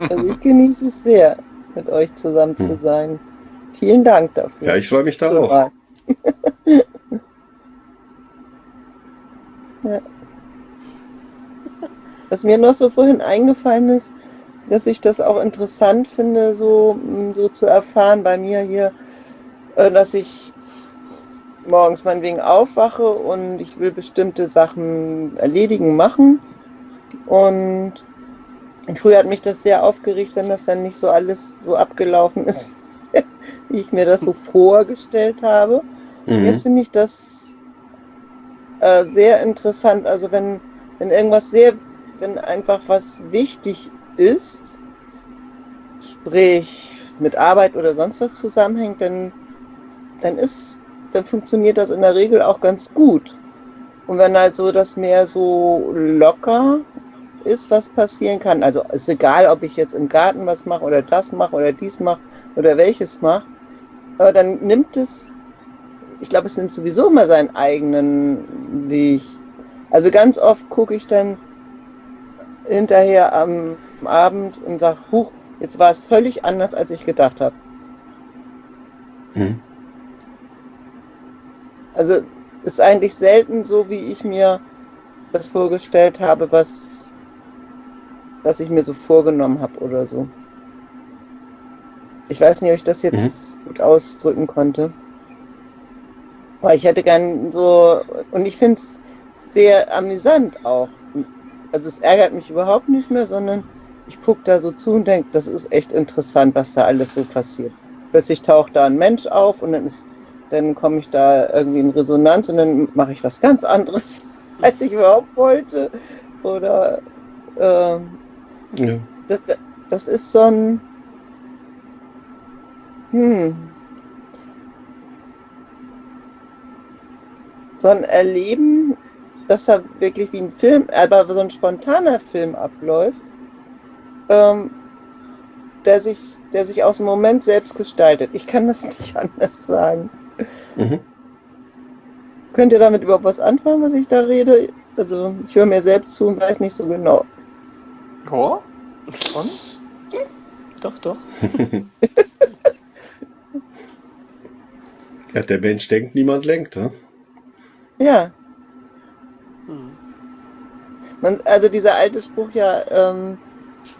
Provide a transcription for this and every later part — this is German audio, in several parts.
Also ich genieße es sehr, mit euch zusammen zu hm. sein. Vielen Dank dafür. Ja, ich freue mich da auch. ja. Was mir noch so vorhin eingefallen ist, dass ich das auch interessant finde, so, so zu erfahren bei mir hier, äh, dass ich morgens meinetwegen aufwache und ich will bestimmte Sachen erledigen, machen. Und früher hat mich das sehr aufgeregt, wenn das dann nicht so alles so abgelaufen ist, wie ich mir das so vorgestellt habe. Mhm. Jetzt finde ich das äh, sehr interessant. Also wenn, wenn irgendwas sehr, wenn einfach was wichtig ist, sprich mit Arbeit oder sonst was zusammenhängt, dann, dann ist dann funktioniert das in der Regel auch ganz gut. Und wenn halt so das mehr so locker ist, was passieren kann, also ist egal, ob ich jetzt im Garten was mache oder das mache oder dies mache oder welches mache, aber dann nimmt es, ich glaube, es nimmt sowieso immer seinen eigenen Weg. Also ganz oft gucke ich dann hinterher am Abend und sage, huch, jetzt war es völlig anders, als ich gedacht habe. Hm. Also ist eigentlich selten so, wie ich mir das vorgestellt habe, was, was ich mir so vorgenommen habe oder so. Ich weiß nicht, ob ich das jetzt mhm. gut ausdrücken konnte. Aber ich hätte gern so, und ich finde es sehr amüsant auch. Also es ärgert mich überhaupt nicht mehr, sondern ich gucke da so zu und denke, das ist echt interessant, was da alles so passiert. Plötzlich taucht da ein Mensch auf und dann ist dann komme ich da irgendwie in Resonanz und dann mache ich was ganz anderes, als ich überhaupt wollte. Oder ähm, ja. das, das ist so ein hm, so ein Erleben, dass da wirklich wie ein Film, aber so ein spontaner Film abläuft, ähm, der sich, der sich aus dem Moment selbst gestaltet. Ich kann das nicht anders sagen. Mhm. Könnt ihr damit überhaupt was anfangen, was ich da rede? Also ich höre mir selbst zu und weiß nicht so genau. Ja, schon. Doch, doch. ja, der Mensch denkt, niemand lenkt, ne? Ja. Hm. Man, also dieser alte Spruch ja, ähm,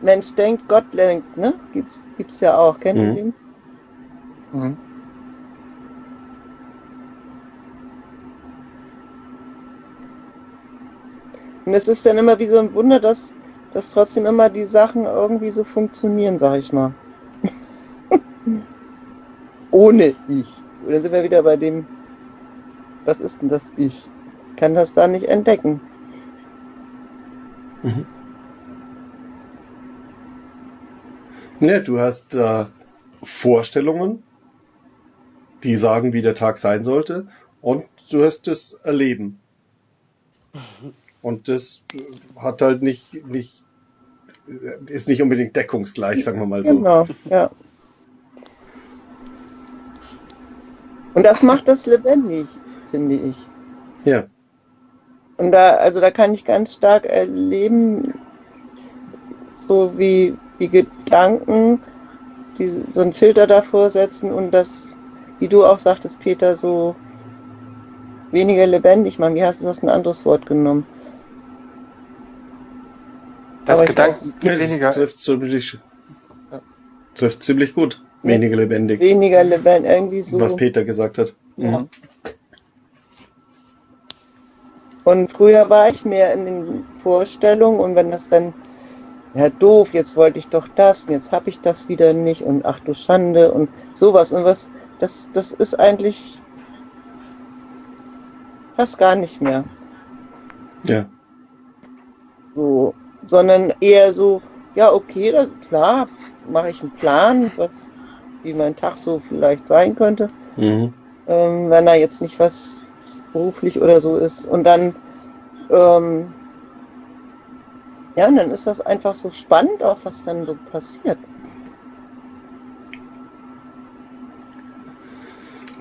Mensch denkt, Gott lenkt, ne? Gibt's, gibt's ja auch. Kennt mhm. ihr den? Mhm. Und es ist dann immer wie so ein Wunder, dass, dass trotzdem immer die Sachen irgendwie so funktionieren, sag ich mal. Ohne ich. Und dann sind wir wieder bei dem, was ist denn das Ich? Kann das da nicht entdecken. Mhm. Ja, du hast äh, Vorstellungen, die sagen, wie der Tag sein sollte, und du hast das Erleben. Und das hat halt nicht, nicht, ist nicht unbedingt deckungsgleich, sagen wir mal so. Genau, ja. Und das macht das lebendig, finde ich. Ja. Und da, also da kann ich ganz stark erleben, so wie, wie Gedanken, die so einen Filter davor setzen und das, wie du auch sagtest, Peter, so weniger lebendig machen. Wie hast du das ein anderes Wort genommen? Das Gedanken weniger. Trifft ziemlich, trifft ziemlich gut. Weniger lebendig. Weniger lebendig, irgendwie so. Was Peter gesagt hat. Ja. Mhm. Und früher war ich mehr in den Vorstellungen und wenn das dann, ja doof, jetzt wollte ich doch das und jetzt habe ich das wieder nicht und ach du Schande und sowas und was, das, das ist eigentlich fast gar nicht mehr. Ja. So, sondern eher so, ja, okay, das, klar, mache ich einen Plan, was, wie mein Tag so vielleicht sein könnte, mhm. ähm, wenn da jetzt nicht was beruflich oder so ist. Und dann, ähm, ja, und dann ist das einfach so spannend, auch was dann so passiert.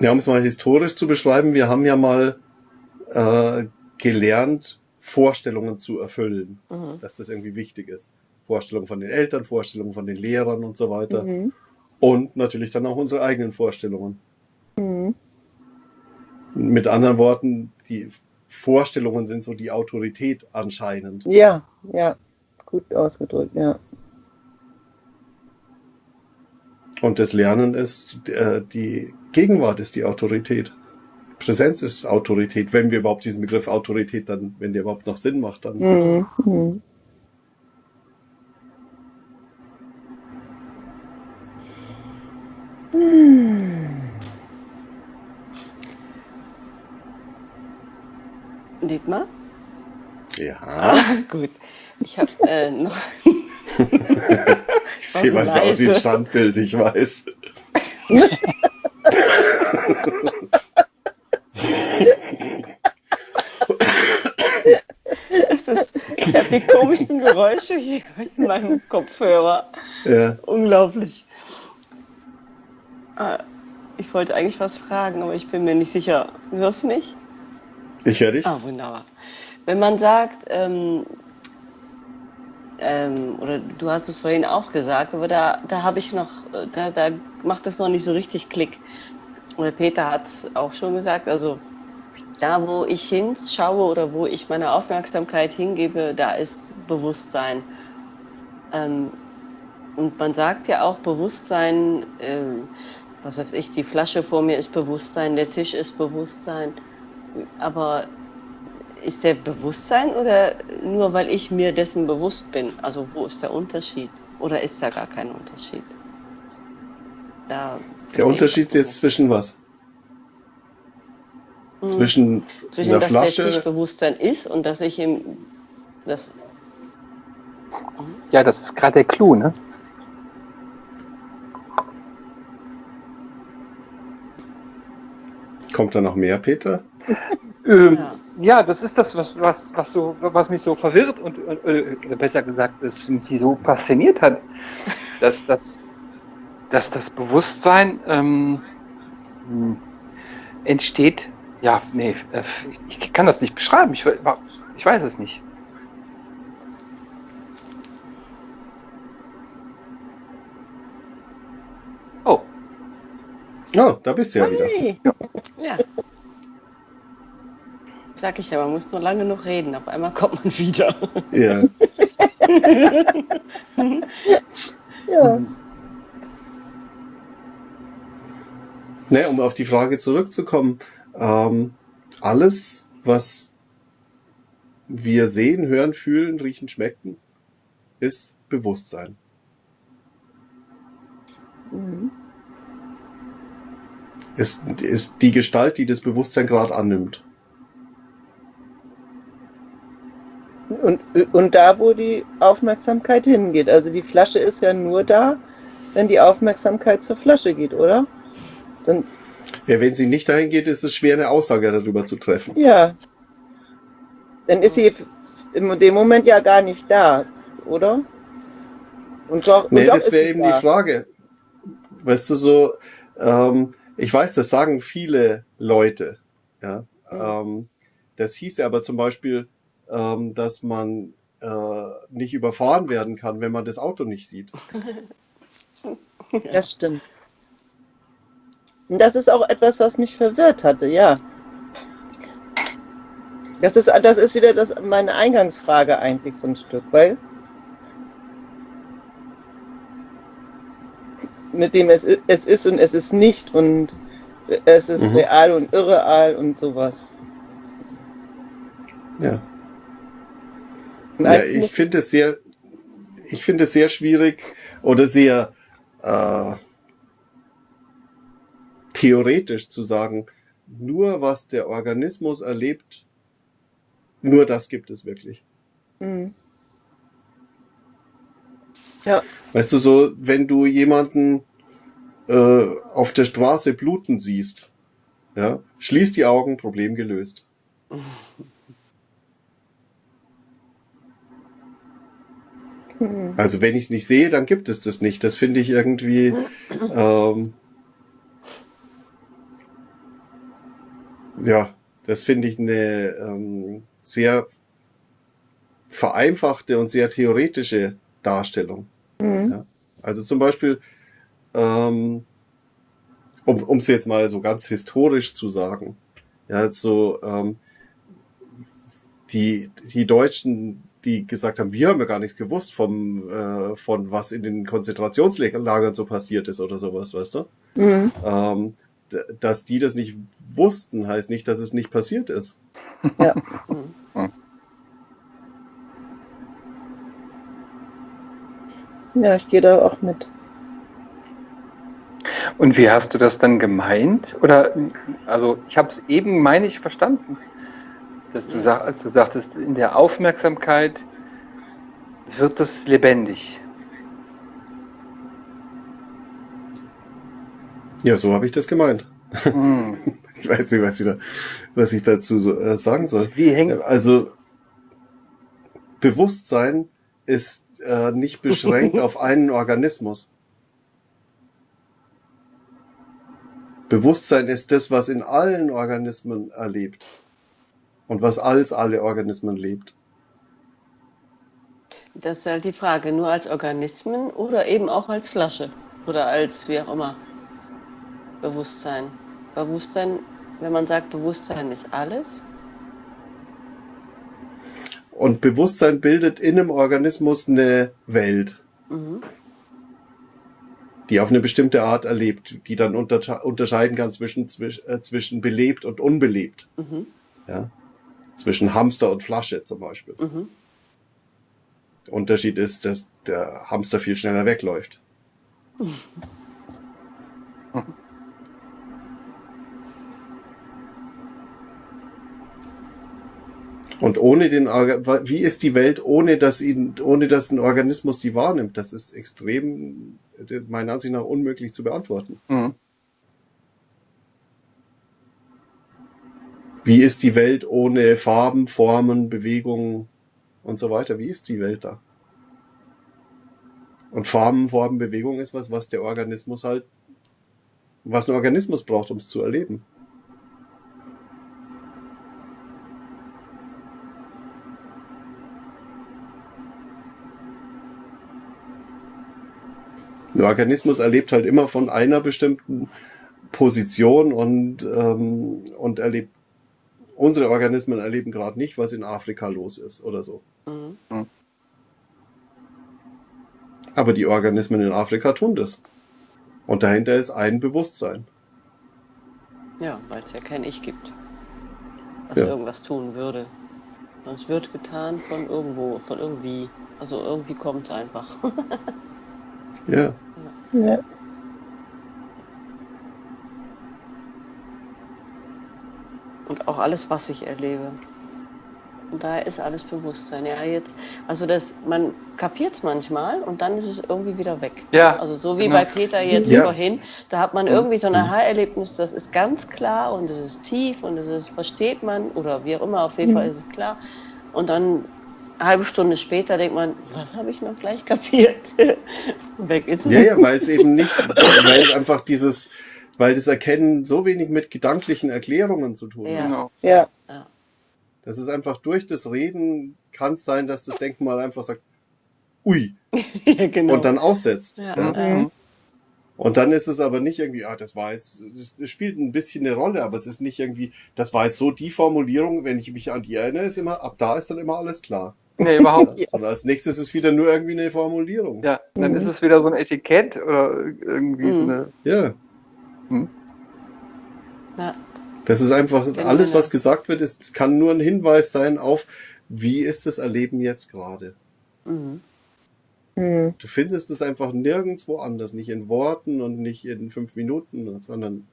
Ja, um es mal historisch zu beschreiben, wir haben ja mal äh, gelernt, Vorstellungen zu erfüllen, mhm. dass das irgendwie wichtig ist. Vorstellungen von den Eltern, Vorstellungen von den Lehrern und so weiter. Mhm. Und natürlich dann auch unsere eigenen Vorstellungen. Mhm. Mit anderen Worten, die Vorstellungen sind so die Autorität anscheinend. Ja, ja, gut ausgedrückt, ja. Und das Lernen ist, äh, die Gegenwart ist die Autorität. Präsenz ist Autorität, wenn wir überhaupt diesen Begriff Autorität dann, wenn der überhaupt noch Sinn macht, dann. Mhm. Mhm. Dietmar? Ja, Ah, gut. Ich habe äh, noch. ich sehe manchmal aus wie ein leise. Standbild, ich weiß. Das ist, ich habe die komischsten Geräusche hier in meinem Kopfhörer. Ja. Unglaublich. Ah, Ich wollte eigentlich was fragen, aber ich bin mir nicht sicher. Hörst du mich? Ich höre dich. Ah, wunderbar. Wenn man sagt, ähm, ähm, oder du hast es vorhin auch gesagt, aber da, da habe ich noch, äh, da, da macht es noch nicht so richtig Klick. Oder Peter hat es auch schon gesagt, also da, wo ich hinschaue oder wo ich meine Aufmerksamkeit hingebe, da ist Bewusstsein. Ähm, und man sagt ja auch Bewusstsein, ähm, was weiß ich, die Flasche vor mir ist Bewusstsein, der Tisch ist Bewusstsein. Aber ist der Bewusstsein oder nur weil ich mir dessen bewusst bin? Also wo ist der Unterschied? Oder ist da gar kein Unterschied? Da Der Unterschied jetzt zwischen was? Mhm. Zwischen, zwischen einer dass der Flasche. Tisch Bewusstsein ist und dass ich ihm das Ja, das ist gerade der Clou, ne? Kommt da noch mehr, Peter? Ähm, Ja. ja. das ist das, was, was, was, so, was mich so verwirrt und, und äh, besser gesagt, das mich so fasziniert hat, dass, dass, dass das Bewusstsein ähm, hm, entsteht. Ja, nee, äh, ich, kann das nicht beschreiben. Ich, ich weiß es nicht. Oh, Oh, da bist du ja wieder. Hey. Ja. Sag ich ja, man muss nur lange genug reden. Auf einmal kommt man wieder. Ja. Ja. Ne, um auf die Frage zurückzukommen, ähm, alles, was wir sehen, hören, fühlen, riechen, schmecken, ist Bewusstsein. Mhm. Ist, ist die Gestalt, die das Bewusstsein gerade annimmt. Und, und da, wo die Aufmerksamkeit hingeht. Also die Flasche ist ja nur da, wenn die Aufmerksamkeit zur Flasche geht, oder? Dann, Ja, wenn sie nicht dahin geht, ist es schwer, eine Aussage darüber zu treffen. ja. Dann ist sie in dem Moment ja gar nicht da, oder? Und doch, und Nee, doch das ist wäre eben da. die Frage. Weißt du, so, ähm, ich weiß, das sagen viele Leute. Ja, ähm, das hieß aber zum Beispiel, ähm, dass man äh, nicht überfahren werden kann, wenn man das Auto nicht sieht. Das stimmt. Und das ist auch etwas, was mich verwirrt hatte, ja. Das ist, das ist wieder das, meine Eingangsfrage eigentlich so ein Stück, weil mit dem es, es ist und es ist nicht und es ist Mhm. real und irreal und sowas. Ja. Ja, ich finde es sehr, ich finde es sehr schwierig oder sehr äh, theoretisch zu sagen, nur was der Organismus erlebt, nur das gibt es wirklich. Mhm. Ja, Weißt du, so, wenn du jemanden äh, auf der Straße bluten siehst, ja, schließ die Augen, Problem gelöst. Mhm. Also wenn ich es nicht sehe, dann gibt es das nicht. Das finde ich irgendwie ähm, ja, das finde ich eine ähm, sehr vereinfachte und sehr theoretische Darstellung. Mhm. Ja. Also zum Beispiel, ähm, um es jetzt mal so ganz historisch zu sagen, ja, so ähm, die, die Deutschen, die gesagt haben, wir haben ja gar nichts gewusst vom, äh, von was in den Konzentrationslagern so passiert ist oder sowas, weißt du? Mhm. Ähm, dass die das nicht wussten, heißt nicht, dass es nicht passiert ist. Mhm. Ja, ich gehe da auch mit. Und wie hast du das dann gemeint? Oder, also ich habe es eben, meine ich, verstanden. Dass du, sag, als du sagtest, in der Aufmerksamkeit wird es lebendig. Ja, so habe ich das gemeint. Hm. Ich weiß nicht, was ich, da, was ich dazu so, äh, sagen soll. Wie hängt Also Bewusstsein ist äh, nicht beschränkt auf einen Organismus. Bewusstsein ist das, was in allen Organismen erlebt und was als alle Organismen lebt. Das ist halt die Frage, nur als Organismen oder eben auch als Flasche oder als wie auch immer Bewusstsein. Bewusstsein, wenn man sagt, Bewusstsein ist alles, Und Bewusstsein bildet in einem Organismus eine Welt, mhm. die auf eine bestimmte Art erlebt, die dann unter, unterscheiden kann zwischen, zwisch, äh, zwischen belebt und unbelebt. Mhm. Ja? Zwischen Hamster und Flasche zum Beispiel. Mhm. Der Unterschied ist, dass der Hamster viel schneller wegläuft. Und ohne den, wie ist die Welt, ohne dass ihn, ohne dass ein Organismus sie wahrnimmt? Das ist extrem, meiner Ansicht nach, unmöglich zu beantworten. Hm. Wie ist die Welt ohne Farben, Formen, Bewegungen und so weiter? Wie ist die Welt da? Und Farben, Formen, Bewegung ist was, was der Organismus halt, was ein Organismus braucht, um es zu erleben. Ein Organismus erlebt halt immer von einer bestimmten Position und, ähm, und erlebt, unsere Organismen erleben gerade nicht, was in Afrika los ist oder so. Mhm. Aber die Organismen in Afrika tun das. Und dahinter ist ein Bewusstsein. Ja, weil es ja kein Ich gibt, was Ja. irgendwas tun würde. Es wird getan von irgendwo, von irgendwie. Also irgendwie kommt es einfach. Ja. Ja. Und auch alles, was ich erlebe. Und daher ist alles Bewusstsein. Ja, jetzt, also das, man kapiert es manchmal und dann ist es irgendwie wieder weg. Ja, Also so wie genau. bei Peter jetzt Ja. vorhin, da hat man irgendwie so ein Aha-Erlebnis, das ist ganz klar und es ist tief und es ist, versteht man oder wie auch immer, auf jeden Mhm. Fall ist es klar. Und dann eine halbe Stunde später denkt man, was habe ich noch gleich kapiert? weg ist es. Ja, ja, weil es eben nicht, weil es einfach dieses, weil das Erkennen so wenig mit gedanklichen Erklärungen zu tun Ja. hat. Genau. Ja. Das ist einfach durch das Reden kann es sein, dass das Denkmal einfach sagt, ui, ja, genau. und dann aussetzt. Ja. Ja. Mhm. Und dann ist es aber nicht irgendwie, ah, das war jetzt, das spielt ein bisschen eine Rolle, aber es ist nicht irgendwie, das war jetzt so die Formulierung, wenn ich mich an die erinnere, ist immer, ab da ist dann immer alles klar. Nee, überhaupt nicht. Sondern als nächstes ist wieder nur irgendwie eine Formulierung. Ja, dann Mhm. ist es wieder so ein Etikett oder irgendwie Mhm. eine. Ja. ja. Das ist einfach, Genau, alles, was gesagt wird, ist, kann nur ein Hinweis sein auf, wie ist das Erleben jetzt gerade. Mhm. Mhm. Du findest es einfach nirgendwo anders, nicht in Worten und nicht in fünf Minuten, sondern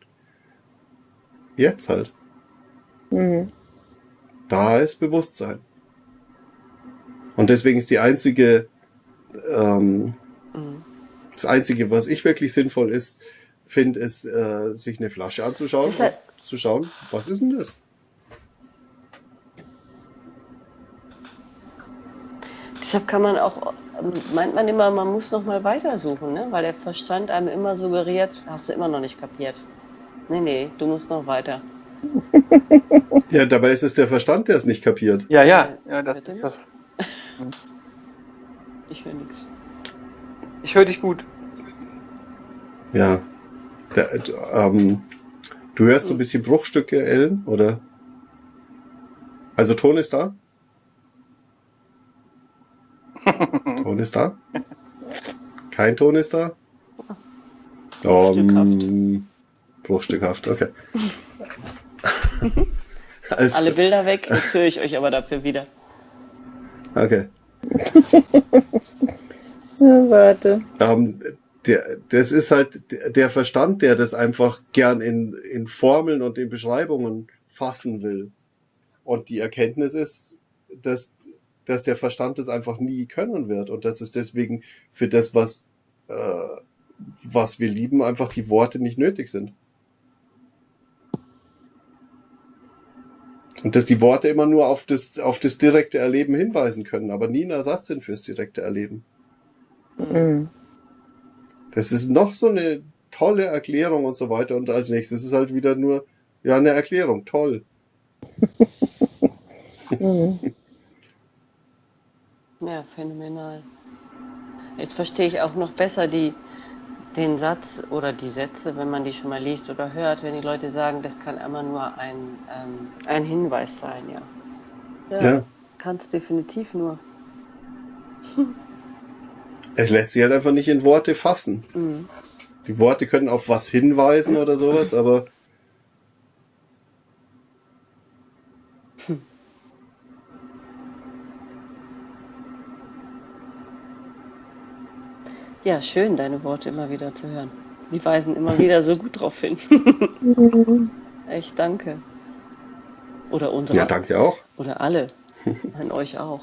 jetzt halt. Mhm. Da ist Bewusstsein. Und deswegen ist die einzige, ähm, Mhm. das einzige, was ich wirklich sinnvoll ist, finde, ist, äh, sich eine Flasche anzuschauen, Das hat- und zu schauen, was ist denn das? Deshalb kann man auch, meint man immer, man muss noch mal weitersuchen, ne? weil der Verstand einem immer suggeriert, hast du immer noch nicht kapiert. Nee, nee, du musst noch weiter. Ja, dabei ist es der Verstand, der es nicht kapiert. Ja, ja, ja, das Bitte ist das. Ich höre nichts. ich höre dich gut. Ja. Der, ähm, du hörst so ein bisschen Bruchstücke, Ellen, oder? Also Ton ist da? Ton ist da? Kein Ton ist da? Bruchstückhaft. Um, bruchstückhaft, okay. also, Alle Bilder weg, jetzt höre ich euch aber dafür wieder. okay. Ja, warte. Ähm, der, das ist halt der Verstand, der das einfach gern in, in Formeln und in Beschreibungen fassen will. Und die Erkenntnis ist, dass, dass der Verstand das einfach nie können wird und dass es deswegen für das, was, äh, was wir lieben, einfach die Worte nicht nötig sind. Und dass die Worte immer nur auf das, auf das direkte Erleben hinweisen können, aber nie ein Ersatz sind fürs direkte Erleben. Mhm. Das ist noch so eine tolle Erklärung und so weiter. Und als nächstes ist halt wieder nur, ja, eine Erklärung. Toll. Mhm. Ja, phänomenal. Jetzt verstehe ich auch noch besser die, den Satz oder die Sätze, wenn man die schon mal liest oder hört, wenn die Leute sagen, das kann immer nur ein, ähm, ein Hinweis sein, ja. Ja. Kann es definitiv nur. Es lässt sich halt einfach nicht in Worte fassen. Mhm. Die Worte können auf was hinweisen oder sowas, aber Ja, schön, deine Worte immer wieder zu hören. Die weisen immer wieder so gut drauf hin. Echt danke. Oder unsere. ja, danke auch. Oder alle. An euch auch.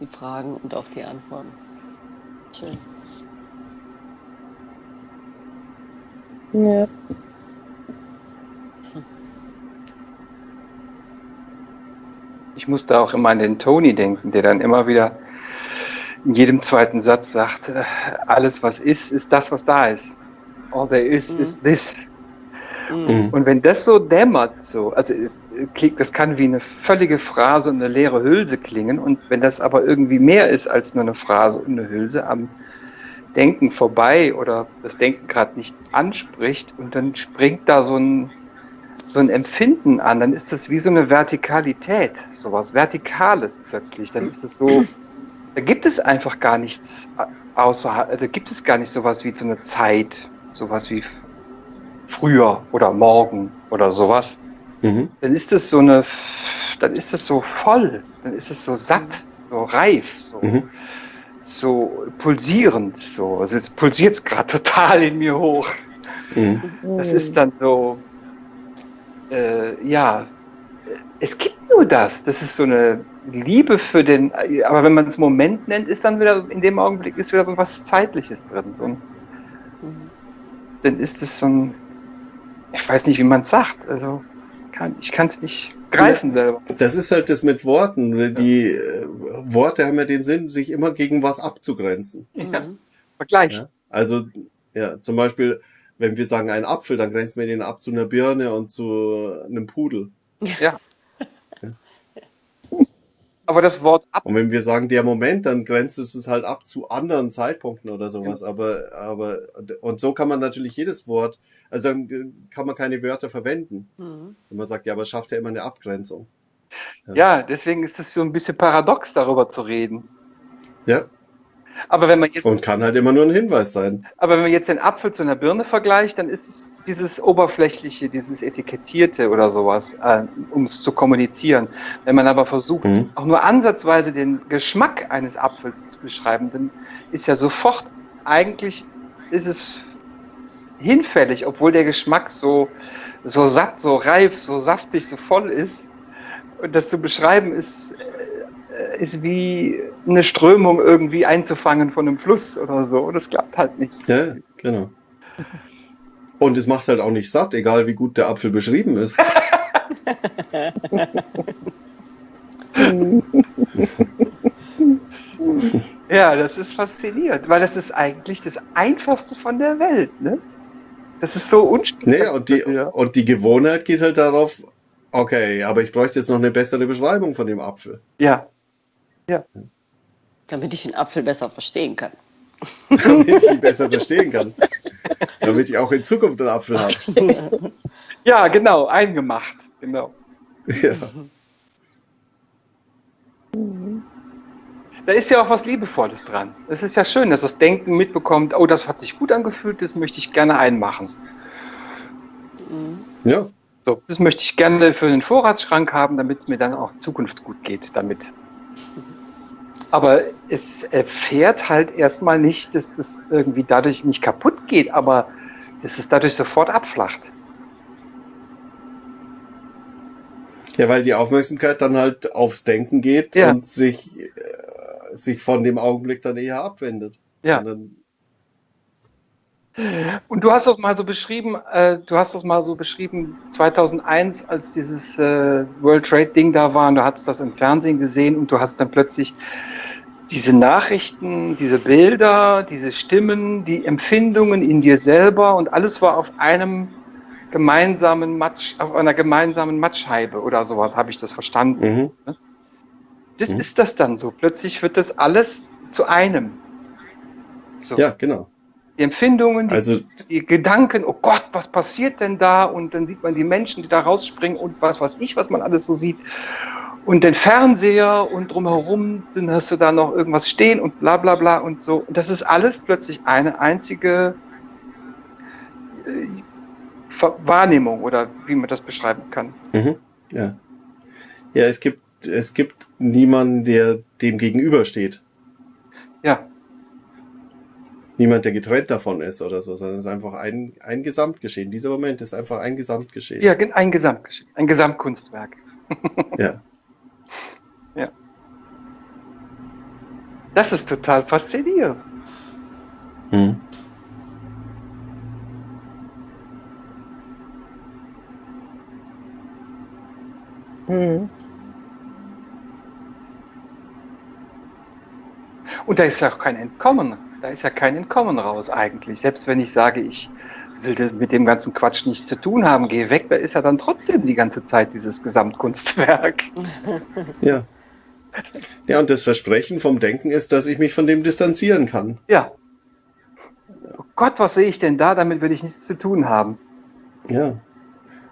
Die Fragen und auch die Antworten. Schön. Ja. Ich musste auch immer an den Tony denken, der dann immer wieder in jedem zweiten Satz sagt, äh, alles was ist, ist das, was da ist. All there is, Mhm. is this. Mhm. Und wenn das so dämmert, so, also klingt, das kann wie eine völlige Phrase und eine leere Hülse klingen. Und wenn das aber irgendwie mehr ist als nur eine Phrase und eine Hülse am Denken vorbei oder das Denken gerade nicht anspricht und dann springt da so ein, so ein Empfinden an, dann ist das wie so eine Vertikalität, sowas Vertikales plötzlich. Dann ist es so, da gibt es einfach gar nichts außerhalb, da gibt es gar nicht sowas wie so eine Zeit, sowas wie früher oder morgen oder sowas, Mhm. dann ist es so eine, dann ist es so voll, dann ist es so satt, so reif, so, Mhm. so pulsierend, so. Also es pulsiert gerade total in mir hoch. Mhm. Das ist dann so, äh, ja, es gibt nur das. Das ist so eine Liebe für den, aber wenn man es Moment nennt, ist dann wieder, in dem Augenblick ist wieder so was Zeitliches drin. So ein, Mhm. dann ist es so ein, ich weiß nicht, wie man es sagt. Also kann, ich kann es nicht greifen selber. Das ist halt das mit Worten. Die äh, Worte haben ja den Sinn, sich immer gegen was abzugrenzen. Ja, Mhm. Vergleich. Ja? Also, ja, zum Beispiel, wenn wir sagen ein Apfel, dann grenzen wir den ab zu einer Birne und zu einem Pudel. Aber das Wort ab, Und wenn wir sagen der Moment, dann grenzt es es halt ab zu anderen Zeitpunkten oder sowas. Aber, aber, und so kann man natürlich jedes Wort, also dann kann man keine Wörter verwenden. Mhm. Wenn man sagt, ja, aber es schafft ja immer eine Abgrenzung. ja, deswegen ist es so ein bisschen paradox, darüber zu reden. Ja. Aber wenn man jetzt Und kann halt immer nur ein Hinweis sein. Aber wenn man jetzt den Apfel zu einer Birne vergleicht, dann ist es dieses oberflächliche, dieses etikettierte oder sowas, äh, um es zu kommunizieren. Wenn man aber versucht, Mhm. auch nur ansatzweise den Geschmack eines Apfels zu beschreiben, dann ist ja sofort eigentlich ist es hinfällig, obwohl der Geschmack so so satt, so reif, so saftig, so voll ist. Und das zu beschreiben ist ist wie eine Strömung irgendwie einzufangen von einem Fluss oder so. Das klappt halt nicht. Ja, genau. Und es macht halt auch nicht satt, egal wie gut der Apfel beschrieben ist. Ja, das ist faszinierend, weil das ist eigentlich das Einfachste von der Welt, ne? Das ist so unspektakulär. Nee, und die, und die Gewohnheit geht halt darauf, okay, aber ich bräuchte jetzt noch eine bessere Beschreibung von dem Apfel. Ja, Damit ich den Apfel besser verstehen kann. damit ich ihn besser verstehen kann. Damit ich auch in Zukunft einen Apfel habe. Ja, genau, eingemacht. Genau. Ja. Da ist ja auch was Liebevolles dran. Es ist ja schön, dass das Denken mitbekommt, oh, das hat sich gut angefühlt, das möchte ich gerne einmachen. ja. So, das möchte ich gerne für den Vorratsschrank haben, damit es mir dann auch in Zukunft gut geht damit. Aber es erfährt halt erstmal nicht, dass es irgendwie dadurch nicht kaputt geht, aber dass es dadurch sofort abflacht. Ja, weil die Aufmerksamkeit dann halt aufs Denken geht Ja. und sich, äh, sich von dem Augenblick dann eher abwendet. Ja. Sondern, Und du hast das mal so beschrieben, äh, du hast das mal so beschrieben, 2001, als dieses äh, World Trade Ding da war, und du hast das im Fernsehen gesehen und du hast dann plötzlich diese Nachrichten, diese Bilder, diese Stimmen, die Empfindungen in dir selber und alles war auf einem gemeinsamen Matsch, auf einer gemeinsamen Matschscheibe oder sowas, habe ich das verstanden. mhm. Das Mhm. ist das dann so. Plötzlich wird das alles zu einem. So. Ja, genau. Die Empfindungen, die Also, die Gedanken, oh Gott, was passiert denn da? Und dann sieht man die Menschen, die da rausspringen und was weiß ich, was man alles so sieht. Und den Fernseher und drumherum, dann hast du da noch irgendwas stehen und bla bla bla und so. Und das ist alles plötzlich eine einzige äh, Wahrnehmung oder wie man das beschreiben kann. mhm. ja. Ja, es gibt, es gibt niemanden, der dem gegenübersteht. Ja, Niemand, der getrennt davon ist oder so, sondern es ist einfach ein, ein Gesamtgeschehen. Dieser Moment ist einfach ein Gesamtgeschehen. ja ein Gesamtgeschehen, ein Gesamtkunstwerk. Ja. Das ist total faszinierend. Mhm. Mhm. Und da ist ja auch kein Entkommen. Da ist ja kein Entkommen raus eigentlich. Selbst wenn ich sage, ich will mit dem ganzen Quatsch nichts zu tun haben, gehe weg, da ist ja dann trotzdem die ganze Zeit dieses Gesamtkunstwerk. Ja. Ja, und das Versprechen vom Denken ist, dass ich mich von dem distanzieren kann. Ja. Oh Gott, was sehe ich denn da? Damit will ich nichts zu tun haben. Ja.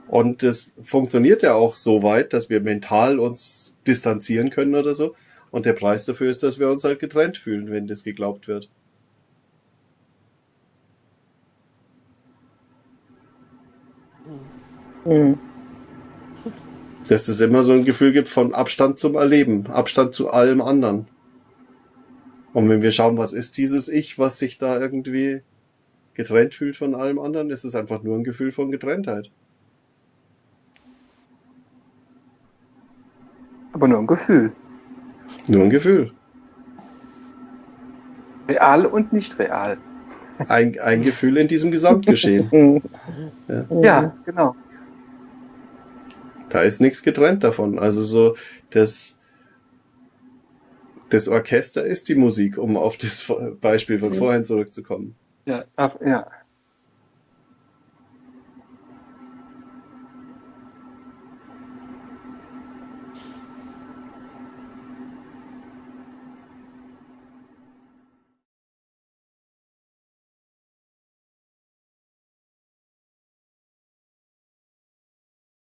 Und das funktioniert ja auch so weit, dass wir mental uns distanzieren können oder so. Und der Preis dafür ist, dass wir uns halt getrennt fühlen, wenn das geglaubt wird. Mhm. Dass es immer so ein Gefühl gibt von Abstand zum Erleben, Abstand zu allem anderen. Und wenn wir schauen, was ist dieses Ich, was sich da irgendwie getrennt fühlt von allem anderen, ist es einfach nur ein Gefühl von Getrenntheit. Aber nur ein Gefühl. Nur ein Gefühl. Real und nicht real. Ein, ein Gefühl in diesem Gesamtgeschehen. Mhm. Ja, genau. Da ist nichts getrennt davon. Also so, das, das Orchester ist die Musik, um auf das Beispiel von vorhin zurückzukommen. Ja, ja.